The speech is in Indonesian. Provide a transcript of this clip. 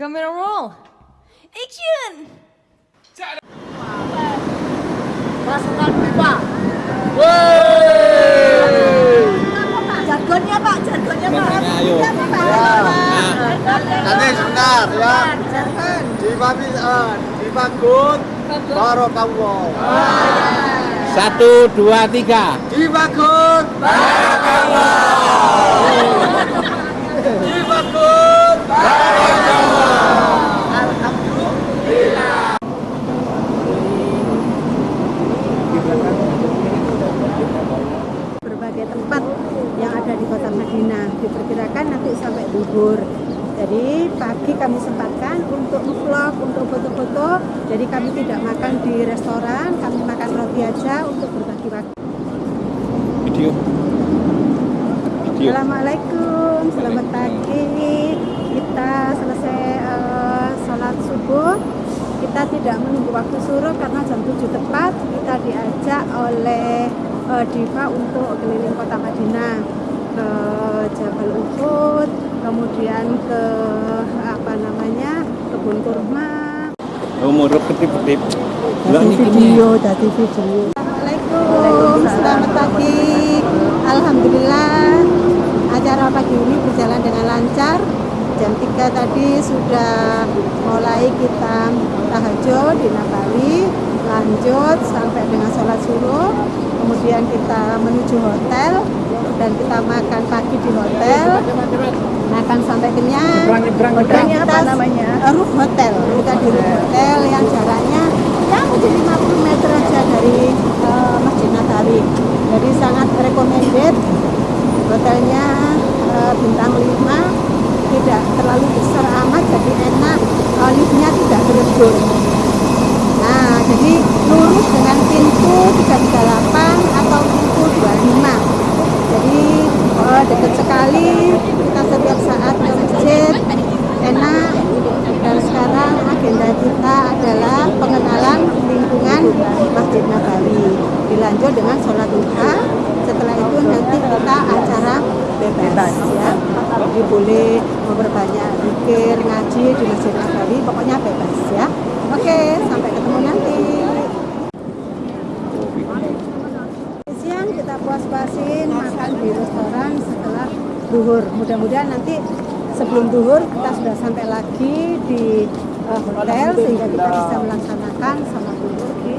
Camera roll. Action. Pasukan Pak. Jargonnya Pak, jargonnya Pak. ayo. Ya, Pak. Nanti sebentar ya. Jargon. Dibangun, uh, dibangun, barokallah. Satu, dua, tiga. Dibangun, dibangun, berbagai tempat yang ada di kota Madinah. Diperkirakan nanti sampai duhur. Jadi pagi kami sempatkan untuk vlog, untuk foto-foto. Jadi kami tidak makan di restoran kami makan roti aja untuk berbagi waktu. Video. Assalamualaikum, selamat pagi. Kita selesai eh, sholat subuh. Kita tidak menunggu waktu suruh karena jam 7 tepat. Kita diajak oleh eh, Diva untuk keliling kota Madinah ke Jabal Uhud kemudian ke apa namanya kebun kurma. Umur ketip-ketip. dari video dari video. Assalamualaikum selamat pagi. Alhamdulillah acara pagi ini berjalan dengan lancar. Jam 3 tadi sudah mulai kita tahajud di Nabawi lanjut sampai dengan sholat subuh kemudian kita menuju hotel dan kita makan pagi di hotel. Makan sampai kenyang. Hotelnya apa namanya? Roof Hotel. Kita di Roof Hotel yang jaraknya ya mungkin 50 meter aja dari eh, Masjid Nabawi. Jadi sangat recommended. Hotelnya eh, bintang 5 tidak terlalu besar amat jadi enak. Eh, liftnya tidak berebut dengan pintu 338 atau pintu 25 jadi eh, dekat sekali kita setiap saat ke masjid enak. Dan sekarang agenda kita adalah pengenalan lingkungan Masjid Nabawi. Dilanjut dengan sholat duha. Setelah itu nanti kita acara bebas, ya. Jadi boleh memperbanyak pikir ngaji di Masjid Nabawi. Pokoknya bebas ya. Oke sampai ketemu nanti puas-puasin makan di restoran setelah duhur. Mudah-mudahan nanti sebelum duhur kita sudah sampai lagi di eh, hotel sehingga kita bisa melaksanakan sama duhur di